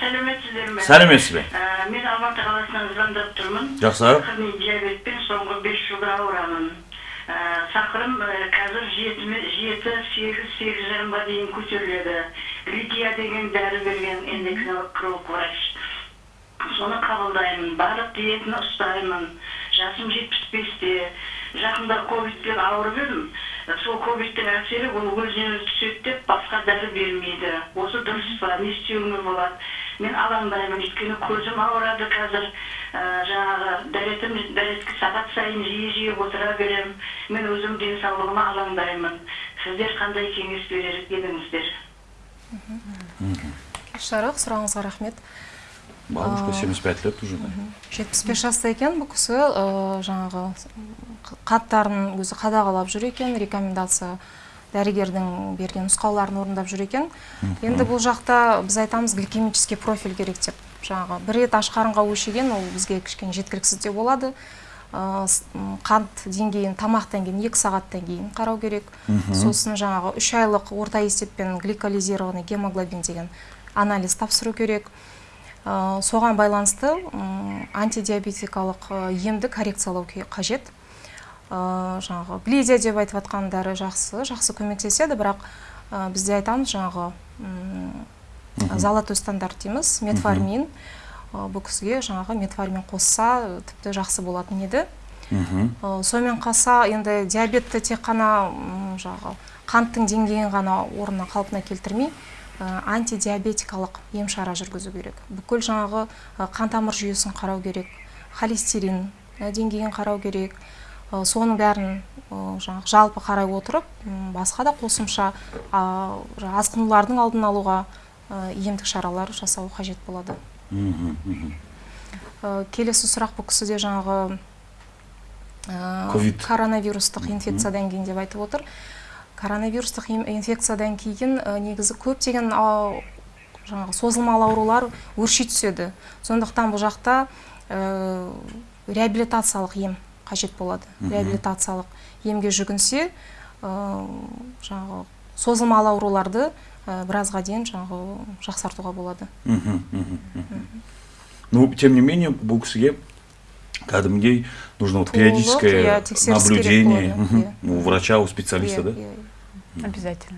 сәлеметсіздер ме? Сәлеметсіз бе? Ә, мен алматы қаласынан звондап тұрмын. Жақсы сахарный диабетпен соңғы бес жылда ауырамын. Ә, сахарым ә, қазір жеті сегіз сегіз жарымға дейін көтеріледі. Лития деген дәрі берген эндокринолог врач соны қабылдаймын барлық диетаны ұстаймын. Жасым жетпіс бесте. Жақында ковидпен ауырып едім. Сол ковидтің әсері ол өзінен өзі түседі деп басқа дәрі бермейді осы дұрыс па не істеуіме болады мен алаңдаймын өйткені көзім ауырады қазір ә, жаңағы дәретім дәретке сағат сайын жиі жиі отыра беремін мен өзім денсаулығыма алаңдаймын сіздер қандай кеңес берер едіңіздер жарық сұрағыңызға рахмет бабушка семьдесят пять лет уже жетпіс бес жаста екен бұл кісі жаңағы қаттарын өзі қадағалап жүр екен рекомендация дәрігердің берген нұсқауларын орындап жүр екен. Енді бұл жақта біз айтамыз гликемический профиль керек деп. Жаңағы бір рет аш қарынға өлшеген ол бізге кішкене жеткіліксіз де болады. Қант деңгейін тамақтан кейін екі сағаттан кейін қарау керек. Сосын жаңағы үш айлық орта есеппен гликолизированный гемоглобин деген анализ тапсыру керек. Соған байланысты антидиабетикалық ә, емді коррекциялау қажет. Ә, жаңағы глизия деп айтып жатқан дәрі жақсы жақсы көмектеседі бірақ бізде айтамыз жаңағы золотой стандарт дейміз метформин. Бұл кісіге жаңағы метформин қосса тіпті жақсы болатын еді. Мхм. Сонымен қоса енді диабетті тек қана жаңағы қанттың деңгейін ғана орнына қалпына келтірмей антидиабетикалық ем шара жүргізу керек. Бүкіл жаңағы ә, қан тамыр жүйесін қарау керек холестерин ә, деңгейін қарау керек. Ә, соның бәрін ә, жаңағы жалпы қарай отырып басқа да қосымша асқынулардың алдын алуға ә, емдік шаралар жасау қажет болады. Ә, келесі сұрақ бұл кісіде жаңағы ә, Ковид. коронавирустық инфекциядан кейін деп айтып отыр. Коронавирустық ин- инфекциядан кейін ә, негізі көптеген жаңағы созылмалы аурулар өрши түседі. Сондықтан бұл жақта ә, реабилитациялық ем қажет болады. Реабилитациялық емге жүгінсе ә, жаңағы созылмалы ауруларды ә, біразға дейін жаңағы жақсартуға болады. Мгм. ну тем не менее бұл кісіге кәдімгідей нужно вот Толық, периодическое иә, тексеріс керек наблюдение болады, мгм, иә. у врача у специалиста Иә, да иә, иә. Обязательно.